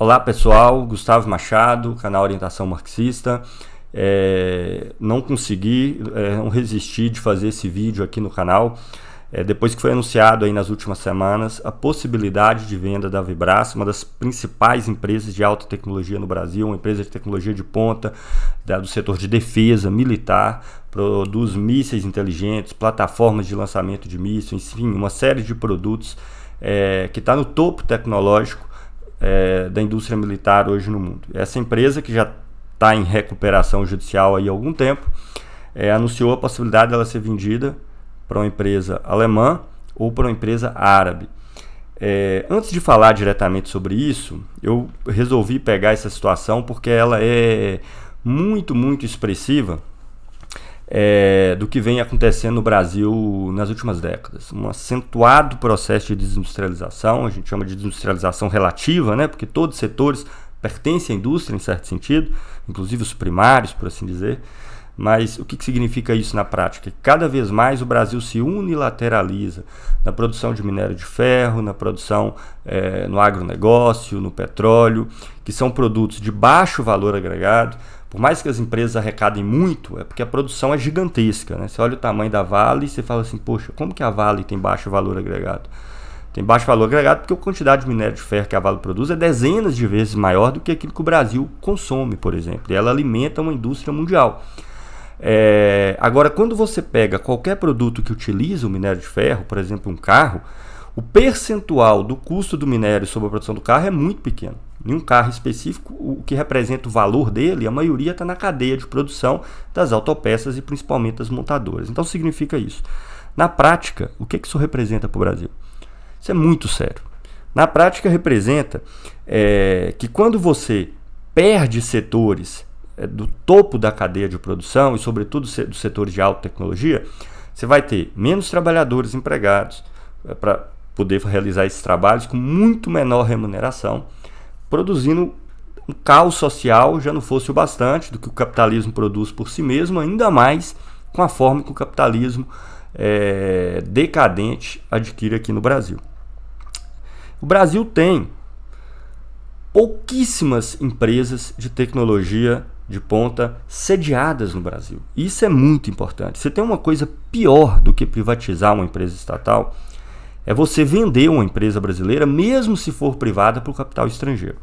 Olá pessoal, Gustavo Machado, canal Orientação Marxista. É, não consegui, é, não resisti de fazer esse vídeo aqui no canal. É, depois que foi anunciado aí nas últimas semanas a possibilidade de venda da Vibras, uma das principais empresas de alta tecnologia no Brasil, uma empresa de tecnologia de ponta da, do setor de defesa militar, produz mísseis inteligentes, plataformas de lançamento de mísseis, enfim, uma série de produtos é, que está no topo tecnológico é, da indústria militar hoje no mundo. Essa empresa, que já está em recuperação judicial há algum tempo, é, anunciou a possibilidade dela ser vendida para uma empresa alemã ou para uma empresa árabe. É, antes de falar diretamente sobre isso, eu resolvi pegar essa situação porque ela é muito, muito expressiva é, do que vem acontecendo no Brasil nas últimas décadas. Um acentuado processo de desindustrialização, a gente chama de desindustrialização relativa, né, porque todos os setores pertencem à indústria em certo sentido, inclusive os primários, por assim dizer. Mas o que, significa isso na prática? Cada vez mais o Brasil se unilateraliza na produção de minério de ferro, na produção é, no agronegócio, no petróleo, que são produtos de baixo valor agregado, por mais que as empresas arrecadem muito, é porque a produção é gigantesca. Né? Você olha o tamanho da Vale e você fala assim, poxa, como que a Vale tem baixo valor agregado? Tem baixo valor agregado porque a quantidade de minério de ferro que a Vale produz é dezenas de vezes maior do que aquilo que o Brasil consome, por exemplo. E ela alimenta uma indústria mundial. É, agora, quando você pega qualquer produto que utiliza o minério de ferro, por exemplo, um carro, o percentual do custo do minério sobre a produção do carro é muito pequeno em um carro específico, o que representa o valor dele, a maioria está na cadeia de produção das autopeças e principalmente das montadoras. Então significa isso. Na prática, o que, isso representa para o Brasil? Isso é muito sério. Na prática, representa é, que quando você perde setores do topo da cadeia de produção e, sobretudo, dos setores de alta tecnologia, você vai ter menos trabalhadores empregados é, para poder realizar esses trabalhos com muito menor remuneração produzindo um caos social, já não fosse o bastante do que o capitalismo produz por si mesmo, ainda mais com a forma que o capitalismo é, decadente adquire aqui no Brasil. O Brasil tem pouquíssimas empresas de tecnologia de ponta sediadas no Brasil. Isso é muito importante. Você tem uma coisa pior do que privatizar uma empresa estatal, é você vender uma empresa brasileira, mesmo se for privada, para o capital estrangeiro.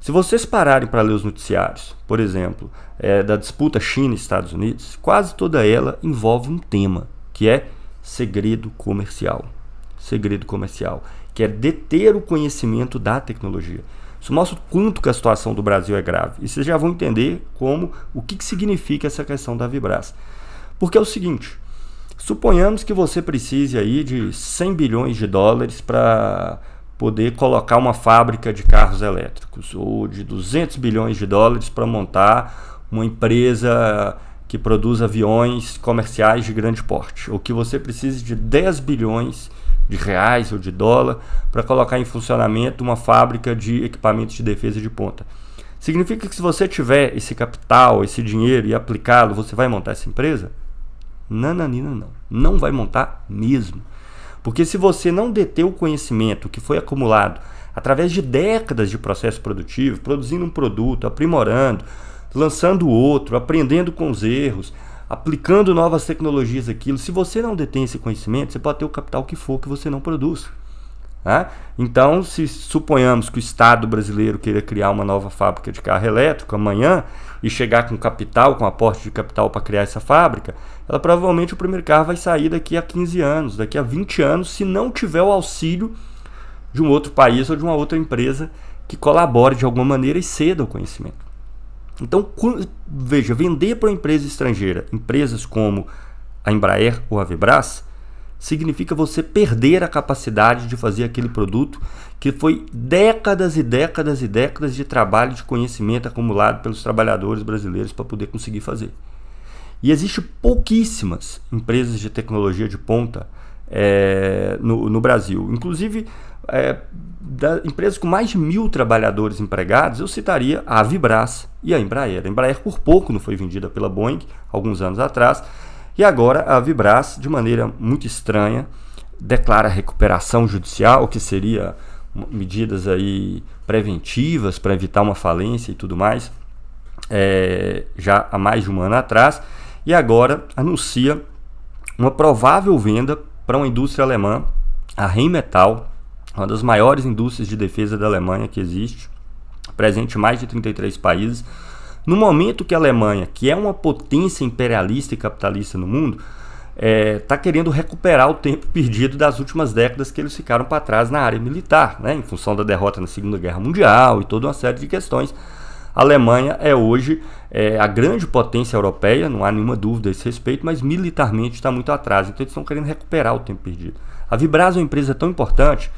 Se vocês pararem para ler os noticiários, por exemplo, é, da disputa China-Estados Unidos, quase toda ela envolve um tema, que é segredo comercial. Segredo comercial, que é deter o conhecimento da tecnologia. Isso mostra o quanto que a situação do Brasil é grave. E vocês já vão entender como, o que, que significa essa questão da Vibras. Porque é o seguinte, Suponhamos que você precise aí de 100 bilhões de dólares para poder colocar uma fábrica de carros elétricos ou de 200 bilhões de dólares para montar uma empresa que produz aviões comerciais de grande porte, ou que você precise de 10 bilhões de reais ou de dólar para colocar em funcionamento uma fábrica de equipamentos de defesa de ponta. Significa que se você tiver esse capital, esse dinheiro e aplicá-lo, você vai montar essa empresa? Nananina não. Não vai montar mesmo. Porque se você não deter o conhecimento que foi acumulado através de décadas de processo produtivo, produzindo um produto, aprimorando, lançando outro, aprendendo com os erros, aplicando novas tecnologias aquilo, se você não detém esse conhecimento, você pode ter o capital que for que você não produz. Tá? Então, se suponhamos que o Estado brasileiro queira criar uma nova fábrica de carro elétrico amanhã e chegar com capital, com aporte de capital para criar essa fábrica, ela provavelmente o primeiro carro vai sair daqui a 15 anos, daqui a 20 anos, se não tiver o auxílio de um outro país ou de uma outra empresa que colabore de alguma maneira e ceda o conhecimento. Então, veja, vender para uma empresa estrangeira, empresas como a Embraer ou a Vibras, significa você perder a capacidade de fazer aquele produto que foi décadas e décadas e décadas de trabalho, de conhecimento acumulado pelos trabalhadores brasileiros para poder conseguir fazer. E existe pouquíssimas empresas de tecnologia de ponta é, no, no, Brasil. Inclusive, é, da, empresas com mais de mil trabalhadores empregados, eu citaria a Vibras e a Embraer. A Embraer por pouco não foi vendida pela Boeing, alguns anos atrás, e agora a Vibras, de maneira muito estranha, declara recuperação judicial, que seria medidas aí preventivas para evitar uma falência e tudo mais, é, já há mais de um ano atrás, e agora anuncia uma provável venda para uma indústria alemã, a Rheinmetall, uma das maiores indústrias de defesa da Alemanha que existe, presente em mais de 33 países. No momento que a Alemanha, que é uma potência imperialista e capitalista no mundo, está é, tá querendo recuperar o tempo perdido das últimas décadas que eles ficaram para trás na área militar, né, em função da derrota na Segunda Guerra Mundial e toda uma série de questões. A Alemanha é hoje é, a grande potência europeia, não há nenhuma dúvida a esse respeito, mas militarmente está muito atrás, então eles estão querendo recuperar o tempo perdido. A Vibras é uma empresa tão importante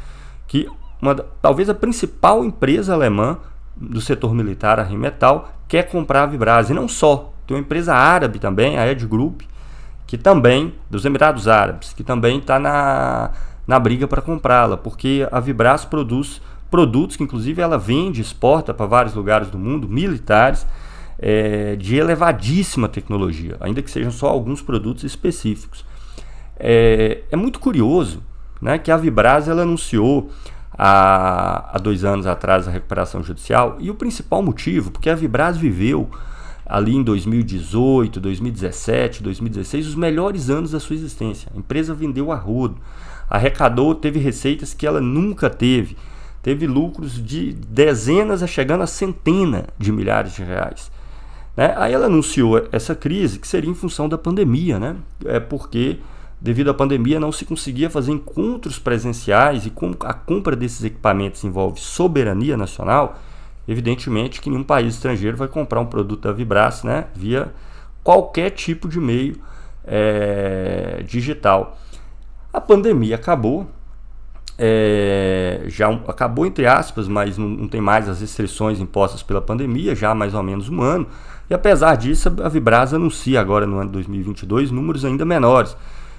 que uma, talvez a principal empresa alemã do setor militar, a Rimetal, quer comprar a Vibras. E não só, tem uma empresa árabe também, a Ed Group, que também, dos Emirados Árabes, que também está na, na briga para comprá-la, porque a Vibras produz produtos que inclusive ela vende, exporta para vários lugares do mundo, militares, é, de elevadíssima tecnologia, ainda que sejam só alguns produtos específicos. É, é muito curioso né, que a Vibras ela anunciou há, há dois anos atrás a recuperação judicial e o principal motivo, porque a Vibras viveu ali em 2018, 2017, 2016, os melhores anos da sua existência. A empresa vendeu a rodo, arrecadou, teve receitas que ela nunca teve teve lucros de dezenas a chegando a centenas de milhares de reais. Né? Aí ela anunciou essa crise que seria em função da pandemia, né? É porque devido à pandemia não se conseguia fazer encontros presenciais e como a compra desses equipamentos envolve soberania nacional, evidentemente que nenhum país estrangeiro vai comprar um produto da Vibras, né? Via qualquer tipo de meio é, digital. A pandemia acabou, é, já acabou entre aspas, mas não, não, tem mais as restrições impostas pela pandemia, já há mais ou menos um ano. E apesar disso, a Vibras anuncia agora no ano de 2022 números ainda menores.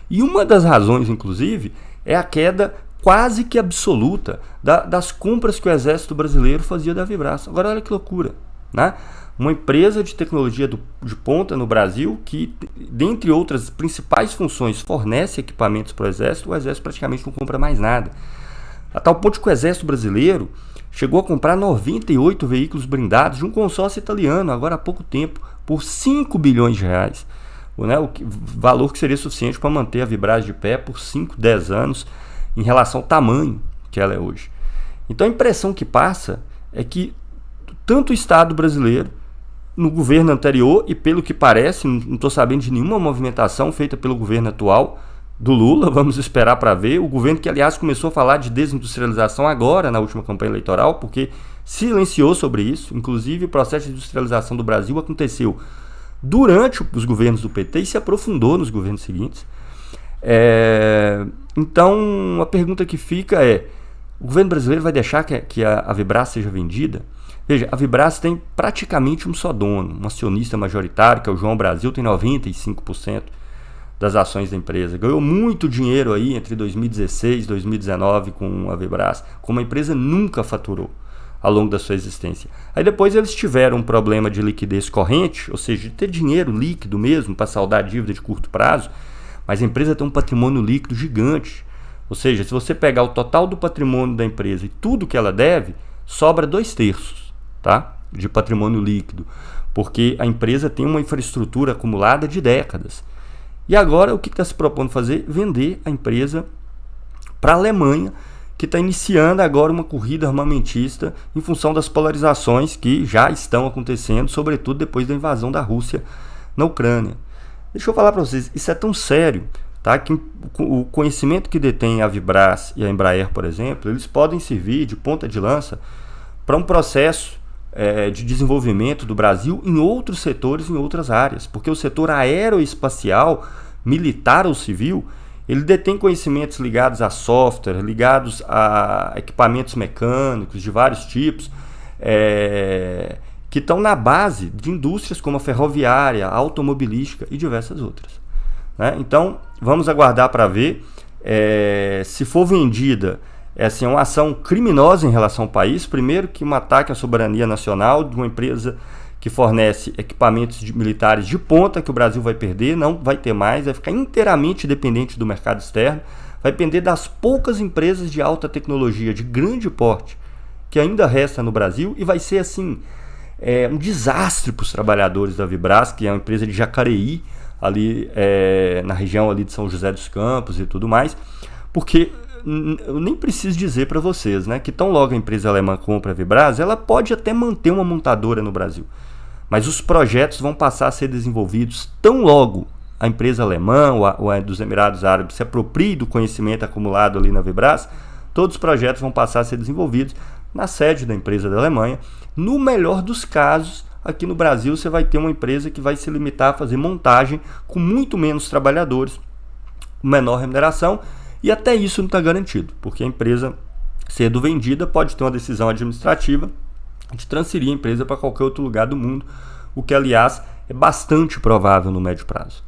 E uma das razões, inclusive, é a queda quase que absoluta da, das compras que o Exército Brasileiro fazia da Vibras. Agora olha que loucura, né? Uma empresa de tecnologia do, de ponta no Brasil que, dentre outras principais funções, fornece equipamentos para o Exército, o Exército praticamente não compra mais nada. A tal ponto que o Exército Brasileiro chegou a comprar 98 veículos blindados de um consórcio italiano, agora há pouco tempo, por 5 bilhões de reais. O, né, o que, valor que seria suficiente para manter a Vibraz de pé por 5, 10 anos em relação ao tamanho que ela é hoje. Então a impressão que passa é que tanto o Estado brasileiro no governo anterior e pelo que parece, não estou sabendo de nenhuma movimentação feita pelo governo atual do Lula, vamos esperar para ver. O governo que, aliás, começou a falar de desindustrialização agora, na última campanha eleitoral, porque silenciou sobre isso. Inclusive, o processo de industrialização do Brasil aconteceu durante os governos do PT e se aprofundou nos governos seguintes. É, então, a pergunta que fica é: o governo brasileiro vai deixar que, que a, a Vibras seja vendida? Veja, a Vibras tem praticamente um só dono, um acionista majoritário, que é o João Brasil, tem 95% das ações da empresa. Ganhou muito dinheiro aí entre 2016 e 2019 com a Vibras, como a empresa nunca faturou ao longo da sua existência. Aí depois eles tiveram um problema de liquidez corrente, ou seja, de ter dinheiro líquido mesmo para saldar a dívida de curto prazo, mas a empresa tem um patrimônio líquido gigante. Ou seja, se você pegar o total do patrimônio da empresa e tudo que ela deve, sobra dois terços tá? de patrimônio líquido, porque a empresa tem uma infraestrutura acumulada de décadas. E agora o que está se propondo fazer? Vender a empresa para a Alemanha, que está iniciando agora uma corrida armamentista em função das polarizações que já estão acontecendo, sobretudo depois da invasão da Rússia na Ucrânia. Deixa eu falar para vocês, isso é tão sério, tá? Que o conhecimento que detém a Vibras e a Embraer, por exemplo, eles podem servir de ponta de lança para um processo é, de desenvolvimento do Brasil em outros setores, em outras áreas, porque o setor aeroespacial, militar ou civil, ele detém conhecimentos ligados a software, ligados a equipamentos mecânicos de vários tipos, é, que estão na base de indústrias como a ferroviária, a automobilística e diversas outras. Né? Então, vamos aguardar para ver é, se for vendida é assim, uma ação criminosa em relação ao país. Primeiro, que um ataque à soberania nacional de uma empresa que fornece equipamentos de militares de ponta que o Brasil vai perder, não vai ter mais, vai ficar inteiramente dependente do mercado externo, vai depender das poucas empresas de alta tecnologia de grande porte que ainda resta no Brasil e vai ser assim é, um desastre para os trabalhadores da Vibras, que é uma empresa de Jacareí, ali é, na região ali de São José dos Campos e tudo mais, porque eu nem preciso dizer para vocês, né, que tão logo a empresa alemã compra a Vibras, ela pode até manter uma montadora no Brasil. Mas os projetos vão passar a ser desenvolvidos tão logo a empresa alemã ou a, ou a dos Emirados Árabes se aproprie do conhecimento acumulado ali na Vibras, todos os projetos vão passar a ser desenvolvidos na sede da empresa da Alemanha. No melhor dos casos, aqui no Brasil você vai ter uma empresa que vai se limitar a fazer montagem com muito menos trabalhadores, menor remuneração, e até isso não está garantido, porque a empresa sendo vendida pode ter uma decisão administrativa de transferir a empresa para qualquer outro lugar do mundo, o que, aliás, é bastante provável no médio prazo.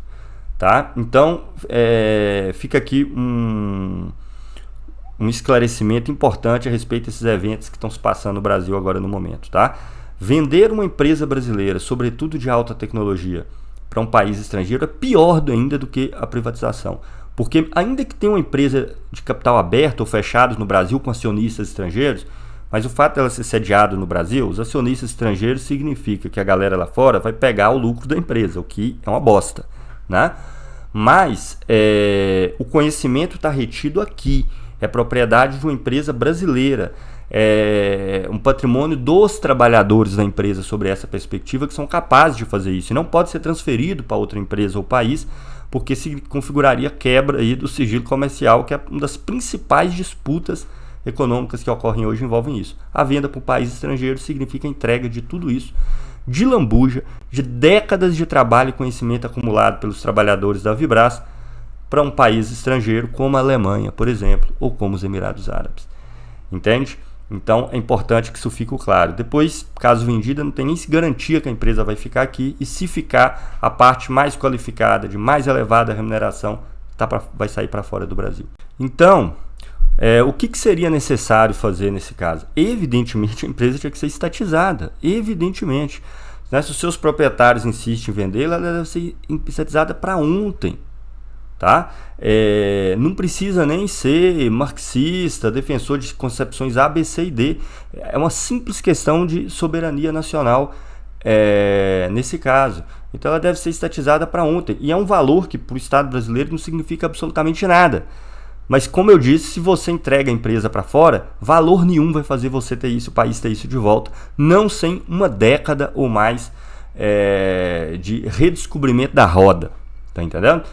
Tá? Então, é, fica aqui um, um esclarecimento importante a respeito desses eventos que estão se passando no Brasil agora no momento. Tá? Vender uma empresa brasileira, sobretudo de alta tecnologia, para um país estrangeiro é pior ainda do que a privatização. Porque, ainda que tenha uma empresa de capital aberto ou fechado no Brasil com acionistas estrangeiros, mas o fato dela ser sediada no Brasil, os acionistas estrangeiros significa que a galera lá fora vai pegar o lucro da empresa, o que é uma bosta, né? Mas é, o conhecimento está retido aqui, é propriedade de uma empresa brasileira, é um patrimônio dos trabalhadores da empresa sobre essa perspectiva que são capazes de fazer isso. E não pode ser transferido para outra empresa ou país, porque se configuraria quebra aí do sigilo comercial, que é uma das principais disputas econômicas que ocorrem hoje envolvem isso. A venda para um país estrangeiro significa a entrega de tudo isso, de lambuja, de décadas de trabalho e conhecimento acumulado pelos trabalhadores da Vibras para um país estrangeiro como a Alemanha, por exemplo, ou como os Emirados Árabes. Entende? Então é importante que isso fique claro. Depois, caso vendida, não tem nem garantia que a empresa vai ficar aqui e se ficar, a parte mais qualificada, de mais elevada remuneração, tá pra, vai sair para fora do Brasil. Então, é, o que, que, seria necessário fazer nesse caso? Evidentemente, a empresa tinha que ser estatizada. Evidentemente. Né? Se os seus proprietários insistem em vender, ela deve ser estatizada para ontem. Tá? É, não precisa nem ser marxista, defensor de concepções A, B, C e D. É uma simples questão de soberania nacional é, nesse caso. Então ela deve ser estatizada para ontem. E é um valor que para o Estado brasileiro não significa absolutamente nada. Mas como eu disse, se você entrega a empresa para fora, valor nenhum vai fazer você ter isso, o país ter isso de volta, não sem uma década ou mais é, de redescobrimento da roda. Tá entendendo?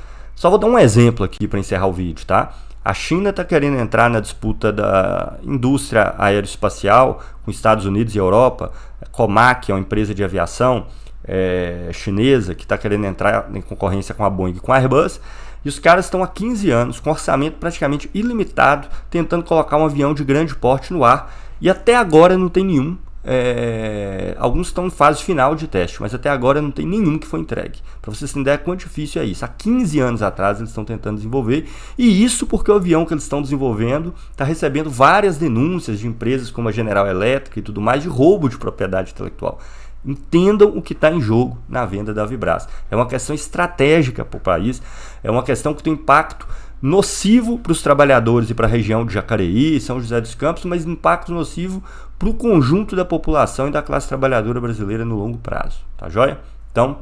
Só vou dar um exemplo aqui para encerrar o vídeo, tá? A China está querendo entrar na disputa da indústria aeroespacial com Estados Unidos e Europa. A Comac é uma empresa de aviação é, chinesa que está querendo entrar em concorrência com a Boeing e com a Airbus. E os caras estão há 15 anos com orçamento praticamente ilimitado, tentando colocar um avião de grande porte no ar. E até agora não tem nenhum. É... alguns estão em fase final de teste, mas até agora não tem nenhum que foi entregue. Para vocês terem ideia quão difícil é isso. Há 15 anos atrás eles estão tentando desenvolver, e isso porque o avião que eles estão desenvolvendo está recebendo várias denúncias de empresas como a General Electric e tudo mais de roubo de propriedade intelectual. Entendam o que está em jogo na venda da Vibras. É uma questão estratégica para o país, é uma questão que tem impacto nocivo para os trabalhadores e para a região de Jacareí, São José dos Campos, mas impacto nocivo para o conjunto da população e da classe trabalhadora brasileira no longo prazo. Tá joia? Então,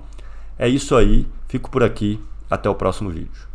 é isso aí. Fico por aqui. Até o próximo vídeo.